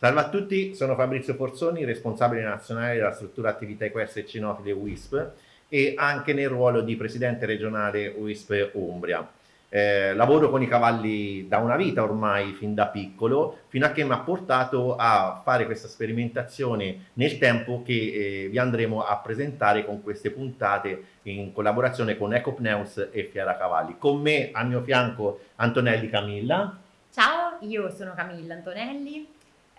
Salve a tutti, sono Fabrizio Forzoni, responsabile nazionale della struttura attività equestre cinofile WISP e anche nel ruolo di presidente regionale WISP Umbria. Eh, lavoro con i cavalli da una vita ormai, fin da piccolo, fino a che mi ha portato a fare questa sperimentazione nel tempo che eh, vi andremo a presentare con queste puntate in collaborazione con Ecopneus e Fiera Cavalli. Con me al mio fianco Antonelli Camilla. Ciao, io sono Camilla Antonelli,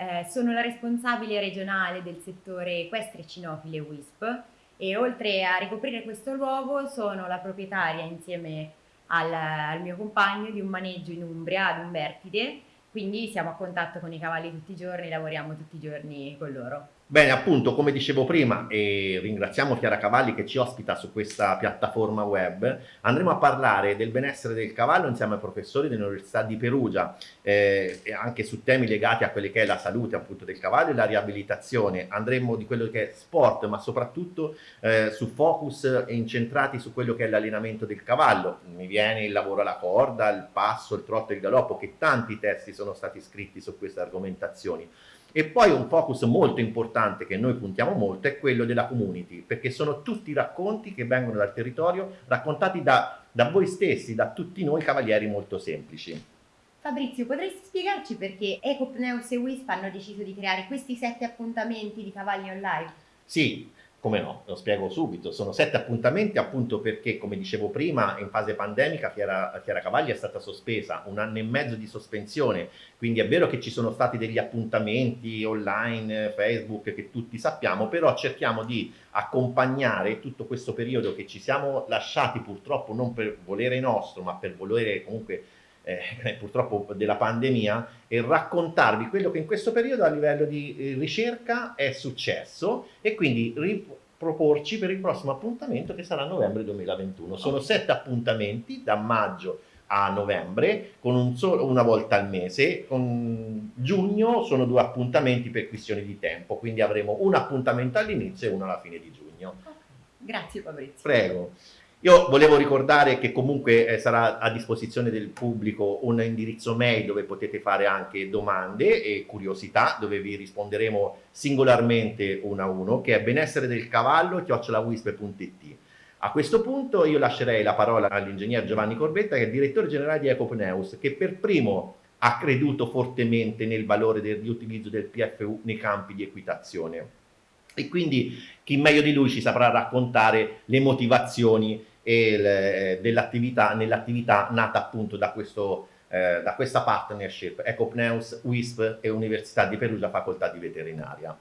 eh, sono la responsabile regionale del settore equestre cinofile WISP e oltre a ricoprire questo luogo sono la proprietaria insieme al, al mio compagno di un maneggio in Umbria, ad Umbertide, quindi siamo a contatto con i cavalli tutti i giorni, lavoriamo tutti i giorni con loro. Bene, appunto, come dicevo prima, e ringraziamo Chiara Cavalli che ci ospita su questa piattaforma web, andremo a parlare del benessere del cavallo insieme ai professori dell'Università di Perugia, eh, e anche su temi legati a quelle che è la salute appunto del cavallo e la riabilitazione. Andremo di quello che è sport, ma soprattutto eh, su focus incentrati su quello che è l'allenamento del cavallo. Mi viene il lavoro alla corda, il passo, il trotto e il galoppo, che tanti testi sono stati scritti su queste argomentazioni. E poi un focus molto importante che noi puntiamo molto è quello della community, perché sono tutti racconti che vengono dal territorio, raccontati da, da voi stessi, da tutti noi cavalieri molto semplici. Fabrizio, potresti spiegarci perché Ecopneus e Wisp hanno deciso di creare questi sette appuntamenti di cavalli online? Sì, come no, lo spiego subito, sono sette appuntamenti appunto perché, come dicevo prima, in fase pandemica Fiera, Fiera Cavalli è stata sospesa, un anno e mezzo di sospensione, quindi è vero che ci sono stati degli appuntamenti online, Facebook, che tutti sappiamo, però cerchiamo di accompagnare tutto questo periodo che ci siamo lasciati purtroppo non per volere nostro, ma per volere comunque eh, purtroppo della pandemia e raccontarvi quello che in questo periodo a livello di eh, ricerca è successo e quindi riproporci per il prossimo appuntamento che sarà novembre 2021. Sono sette appuntamenti da maggio a novembre con un solo, una volta al mese, con giugno sono due appuntamenti per questioni di tempo, quindi avremo un appuntamento all'inizio e uno alla fine di giugno. Grazie Fabrizio. Prego. Io volevo ricordare che comunque eh, sarà a disposizione del pubblico un indirizzo mail dove potete fare anche domande e curiosità, dove vi risponderemo singolarmente uno a uno, che è benessere del cavallo chiocciolawisp.it. A questo punto io lascerei la parola all'ingegner Giovanni Corbetta, che è il direttore generale di Ecopneus, che per primo ha creduto fortemente nel valore del riutilizzo del PFU nei campi di equitazione. E quindi chi meglio di lui ci saprà raccontare le motivazioni dell'attività, nell'attività nata appunto da, questo, eh, da questa partnership. Ecopneus, WISP e Università di Perugia Facoltà di Veterinaria.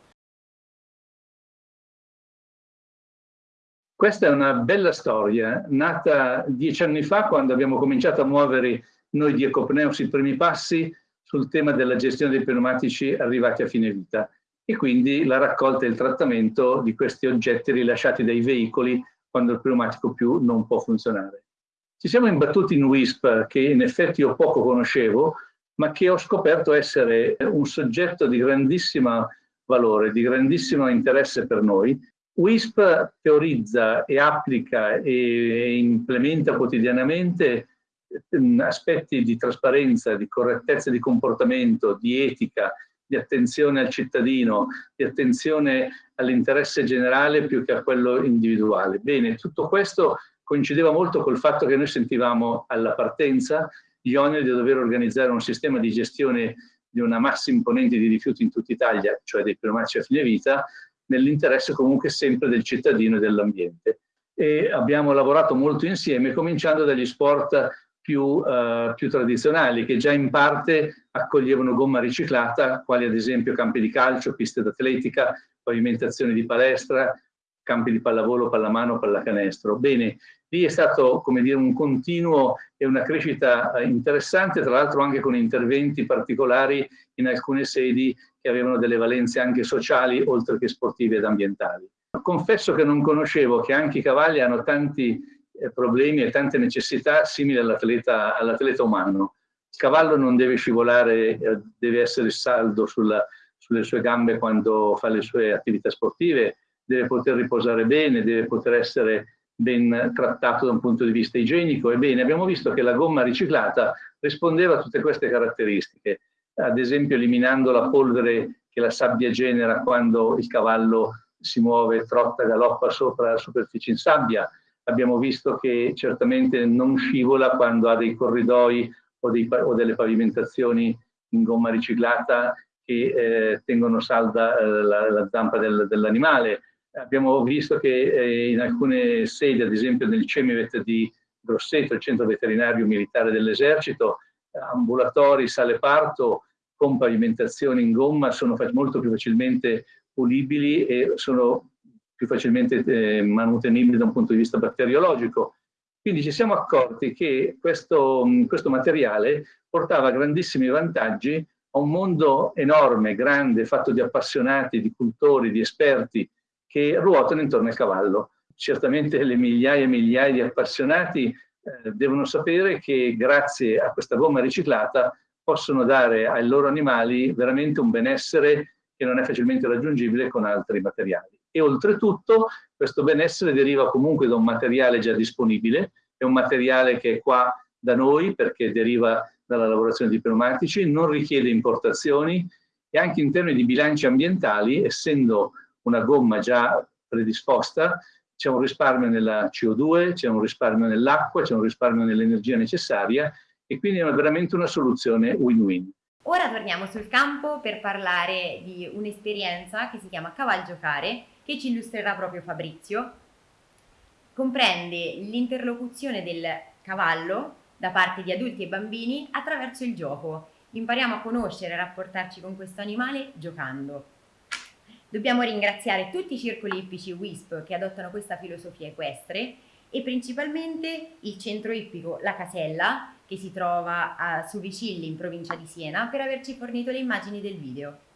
Questa è una bella storia, nata dieci anni fa quando abbiamo cominciato a muovere noi di Ecopneus i primi passi sul tema della gestione dei pneumatici arrivati a fine vita. E quindi la raccolta e il trattamento di questi oggetti rilasciati dai veicoli quando il pneumatico più non può funzionare. Ci siamo imbattuti in WISP, che in effetti io poco conoscevo, ma che ho scoperto essere un soggetto di grandissimo valore, di grandissimo interesse per noi. WISP teorizza e applica e implementa quotidianamente mm, aspetti di trasparenza, di correttezza di comportamento, di etica, di attenzione al cittadino, di attenzione all'interesse generale più che a quello individuale. Bene, tutto questo coincideva molto col fatto che noi sentivamo alla partenza gli oneri di dover organizzare un sistema di gestione di una massa imponente di rifiuti in tutta Italia, cioè dei pneumatici a fine vita, nell'interesse comunque sempre del cittadino e dell'ambiente. E abbiamo lavorato molto insieme, cominciando dagli sport più, uh, più, tradizionali, che già in parte accoglievano gomma riciclata, quali ad esempio campi di calcio, piste d'atletica, pavimentazioni di palestra, campi di pallavolo, pallamano, pallacanestro. Bene, lì è stato come dire, un continuo e una crescita eh, interessante, tra l'altro anche con interventi particolari in alcune sedi che avevano delle valenze anche sociali, oltre che sportive ed ambientali. Confesso che non conoscevo che anche i cavalli hanno tanti eh, problemi e tante necessità simili all'atleta all umano. Il cavallo non deve scivolare, eh, deve essere saldo sulla, sulle sue gambe quando fa le sue attività sportive, deve poter riposare bene, deve poter essere ben trattato da un punto di vista igienico. Ebbene, abbiamo visto che la gomma riciclata rispondeva a tutte queste caratteristiche, ad esempio eliminando la polvere che che la sabbia genera quando il cavallo si muove, trotta, galoppa sopra la superficie in sabbia. Abbiamo visto che certamente non scivola quando ha dei corridoi o, dei, o delle pavimentazioni in gomma riciclata che eh, tengono salda eh, la, la, zampa del, dell'animale. Abbiamo visto che eh, in alcune sedi, ad esempio nel CEMIVET di Grosseto, il centro veterinario militare dell'esercito, ambulatori, sale parto con pavimentazioni in gomma sono molto più facilmente pulibili e sono più facilmente eh, manutenibili da un punto di vista batteriologico. Quindi ci siamo accorti che questo, questo materiale portava grandissimi vantaggi a un mondo enorme, grande, fatto di appassionati, di cultori, di esperti che ruotano intorno al cavallo. Certamente le migliaia e migliaia di appassionati eh, devono sapere che grazie a questa gomma riciclata possono dare ai loro animali veramente un benessere che non è facilmente raggiungibile con altri materiali. E oltretutto questo benessere deriva comunque da un materiale già disponibile, è un materiale che è qua da noi perché deriva dalla lavorazione di pneumatici, non richiede importazioni e anche in termini di bilanci ambientali, essendo una gomma già predisposta, c'è un risparmio nella CO2, c'è un risparmio nell'acqua, c'è un risparmio nell'energia necessaria e quindi è veramente una soluzione win-win. Ora torniamo sul campo per parlare di un'esperienza che si chiama Caval Giocare, che ci illustrerà proprio Fabrizio. Comprende l'interlocuzione del cavallo da parte di adulti e bambini attraverso il gioco. Impariamo a conoscere e rapportarci con questo animale giocando. Dobbiamo ringraziare tutti i circoli ippici WISP che adottano questa filosofia equestre e principalmente il centro ippico La Casella che si trova a Suvicilli in provincia di Siena per averci fornito le immagini del video.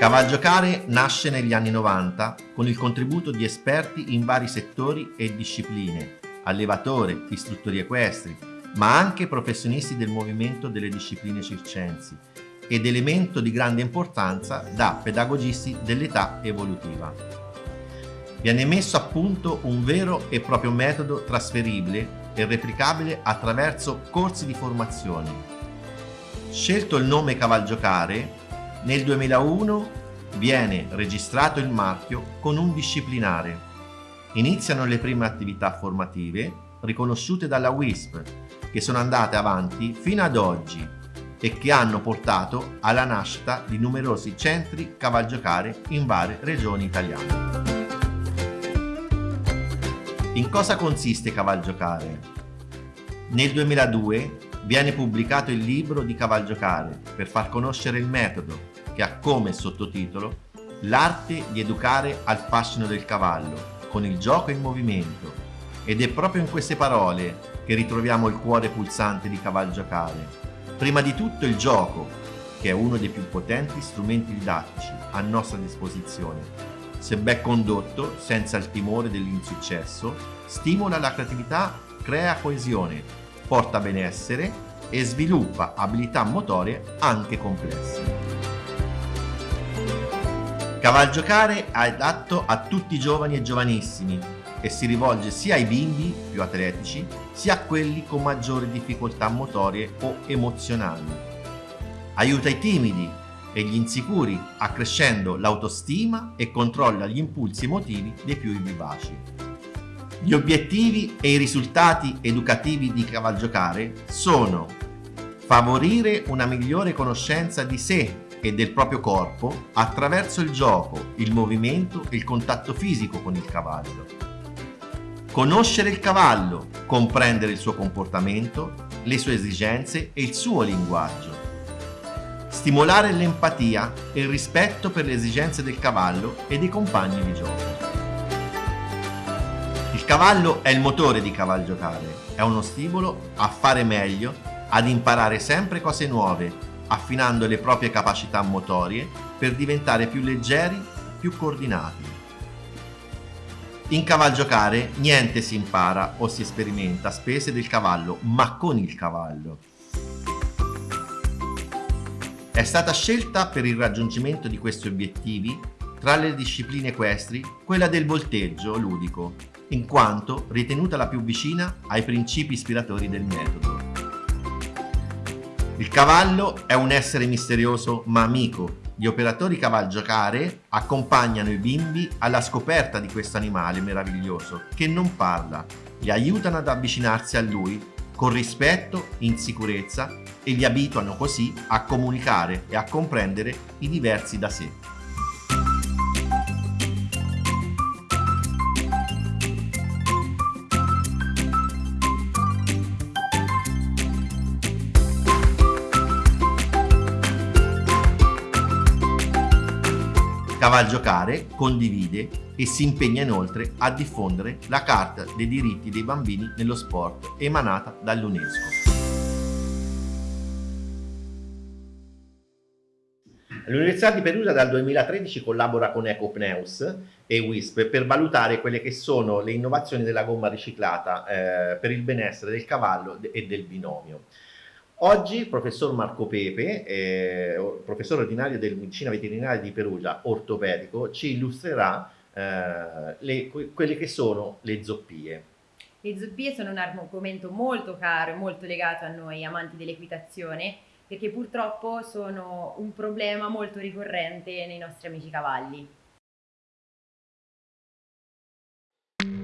Cavalgiocare nasce negli anni 90 con il contributo di esperti in vari settori e discipline, allevatori, istruttori equestri, ma anche professionisti del movimento delle discipline circensi ed elemento di grande importanza da pedagogisti dell'età evolutiva. Viene messo a punto un vero e proprio metodo trasferibile e replicabile attraverso corsi di formazione. Scelto il nome Cavalgiocare, nel 2001 viene registrato il marchio con un disciplinare. Iniziano le prime attività formative riconosciute dalla WISP che sono andate avanti fino ad oggi e che hanno portato alla nascita di numerosi centri cavalgiocare in varie regioni italiane. In cosa consiste cavalgiocare? Nel 2002 viene pubblicato il libro di cavalgiocare per far conoscere il metodo che ha come sottotitolo L'arte di educare al fascino del cavallo con il gioco in movimento ed è proprio in queste parole che ritroviamo il cuore pulsante di Cavalgiocare. Prima di tutto il gioco, che è uno dei più potenti strumenti didattici a nostra disposizione. Se ben condotto, senza il timore dell'insuccesso, stimola la creatività, crea coesione, porta benessere e sviluppa abilità motorie anche complesse. Cavalgiocare è adatto a tutti i giovani e giovanissimi e si rivolge sia ai bimbi più atletici sia a quelli con maggiori difficoltà motorie o emozionali. Aiuta i timidi e gli insicuri accrescendo l'autostima e controlla gli impulsi emotivi dei più vivaci. Gli obiettivi e i risultati educativi di Cavalgiocare sono favorire una migliore conoscenza di sé e del proprio corpo attraverso il gioco, il movimento e il contatto fisico con il cavallo Conoscere il cavallo, comprendere il suo comportamento, le sue esigenze e il suo linguaggio. Stimolare l'empatia e il rispetto per le esigenze del cavallo e dei compagni di gioco. Cavallo è il motore di cavalgiocare, è uno stimolo a fare meglio, ad imparare sempre cose nuove, affinando le proprie capacità motorie per diventare più leggeri, più coordinati. In cavalgiocare niente si impara o si sperimenta a spese del cavallo, ma con il cavallo. È stata scelta per il raggiungimento di questi obiettivi tra le discipline equestri quella del volteggio ludico, in quanto ritenuta la più vicina ai principi ispiratori del metodo. Il cavallo è un essere misterioso ma amico. Gli operatori cavalgiocare accompagnano i bimbi alla scoperta di questo animale meraviglioso che non parla, li aiutano ad avvicinarsi a lui con rispetto, in sicurezza e li abituano così a comunicare e a comprendere i diversi da sé. Cavalgiocare condivide e si impegna inoltre a diffondere la Carta dei diritti dei bambini nello sport emanata dall'UNESCO. L'Università di Perugia dal 2013 collabora con Ecopneus e WISP per valutare quelle che sono le innovazioni della gomma riciclata eh, per il benessere del cavallo e del binomio. Oggi il professor Marco Pepe, eh, professore ordinario del medicina veterinaria di Perugia, ortopedico, ci illustrerà eh, le, quelle che sono le zoppie. Le zoppie sono un argomento molto caro e molto legato a noi amanti dell'equitazione perché purtroppo sono un problema molto ricorrente nei nostri amici cavalli.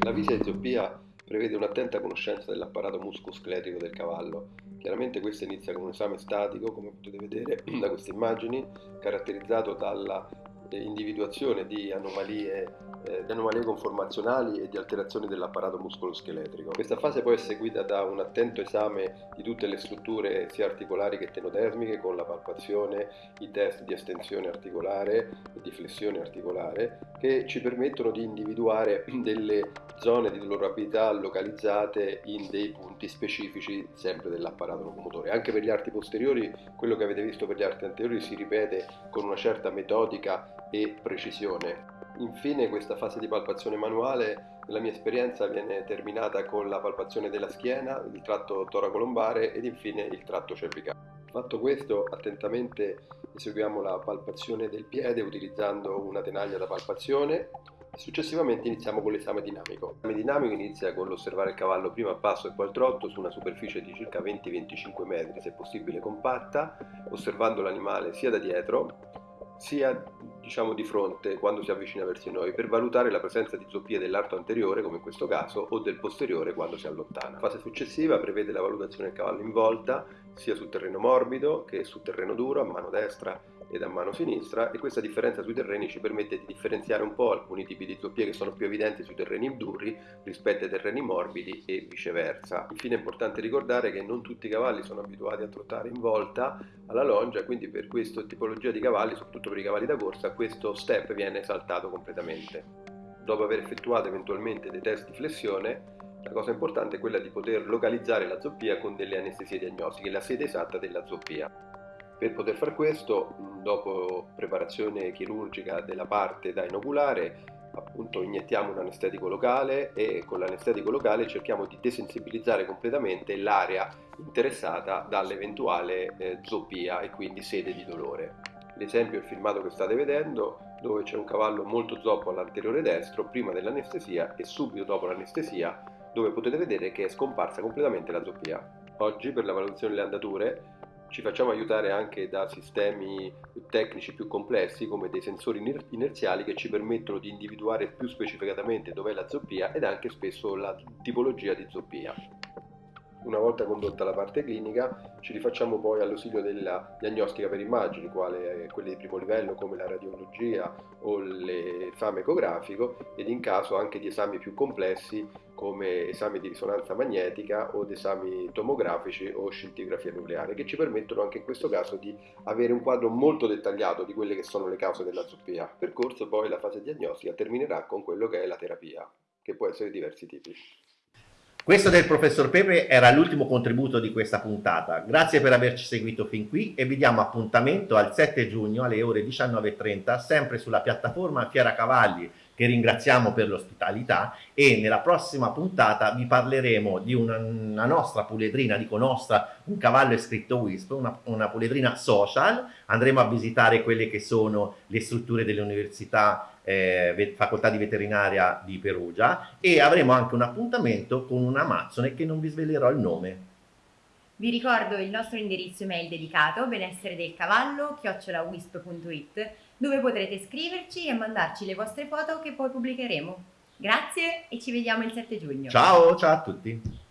La visita di zoppia prevede un'attenta conoscenza dell'apparato muscoscletico del cavallo. Chiaramente questo inizia con un esame statico, come potete vedere da queste immagini, caratterizzato dalla individuazione di anomalie eh, di anomalie conformazionali e di alterazioni dell'apparato muscoloscheletrico. Questa fase poi è seguita da un attento esame di tutte le strutture sia articolari che tenodermiche con la palpazione, i test di estensione articolare e di flessione articolare che ci permettono di individuare delle zone di dolorabilità localizzate in dei punti specifici sempre dell'apparato locomotore. Anche per gli arti posteriori quello che avete visto per gli arti anteriori si ripete con una certa metodica e precisione. Infine questa fase di palpazione manuale, nella mia esperienza, viene terminata con la palpazione della schiena, il tratto toracolombare ed infine il tratto cervicale. Fatto questo, attentamente eseguiamo la palpazione del piede utilizzando una tenaglia da palpazione Successivamente iniziamo con l'esame dinamico. L'esame dinamico inizia con l'osservare il cavallo prima a passo e poi al trotto su una superficie di circa 20-25 metri, se possibile compatta, osservando l'animale sia da dietro sia diciamo di fronte quando si avvicina verso noi per valutare la presenza di zoppie dell'arto anteriore come in questo caso o del posteriore quando si allontana. La fase successiva prevede la valutazione del cavallo in volta sia sul terreno morbido che sul terreno duro a mano destra ed a mano sinistra e questa differenza sui terreni ci permette di differenziare un po' alcuni tipi di zoppie che sono più evidenti sui terreni duri rispetto ai terreni morbidi e viceversa. Infine è importante ricordare che non tutti i cavalli sono abituati a trottare in volta alla longia, quindi per questa tipologia di cavalli, soprattutto per i cavalli da corsa, questo step viene saltato completamente. Dopo aver effettuato eventualmente dei test di flessione, la cosa importante è quella di poter localizzare la zoppia con delle anestesie diagnostiche, la sede esatta della zoppia. Per poter fare questo, dopo preparazione chirurgica della parte da inoculare, appunto iniettiamo un anestetico locale e con l'anestetico locale cerchiamo di desensibilizzare completamente l'area interessata dall'eventuale eh, zoppia e quindi sede di dolore. L'esempio è il filmato che state vedendo dove c'è un cavallo molto zoppo all'anteriore destro prima dell'anestesia e subito dopo l'anestesia dove potete vedere che è scomparsa completamente la zoppia. Oggi per la valutazione delle andature ci facciamo aiutare anche da sistemi tecnici più complessi come dei sensori inerziali che ci permettono di individuare più specificatamente dov'è la zoppia ed anche spesso la tipologia di zoppia. Una volta condotta la parte clinica ci rifacciamo poi all'ausilio della diagnostica per immagini, quale quelle di primo livello come la radiologia o l'esame ecografico ed in caso anche di esami più complessi come esami di risonanza magnetica o esami tomografici o scintigrafia nucleare che ci permettono anche in questo caso di avere un quadro molto dettagliato di quelle che sono le cause della zoppia. Percorso poi la fase diagnostica terminerà con quello che è la terapia, che può essere di diversi tipi. Questo del professor Pepe era l'ultimo contributo di questa puntata. Grazie per averci seguito fin qui e vi diamo appuntamento al 7 giugno alle ore 19.30 sempre sulla piattaforma Fiera Cavalli che ringraziamo per l'ospitalità e nella prossima puntata vi parleremo di una, una nostra puledrina, dico nostra, un cavallo è scritto WISP, una, una puledrina social, andremo a visitare quelle che sono le strutture delle università eh, facoltà di veterinaria di Perugia e avremo anche un appuntamento con un Amazzone che non vi svelerò il nome. Vi ricordo il nostro indirizzo email dedicato benessere del cavallo chiocciolawisp.it dove potrete scriverci e mandarci le vostre foto che poi pubblicheremo. Grazie e ci vediamo il 7 giugno. Ciao, ciao a tutti.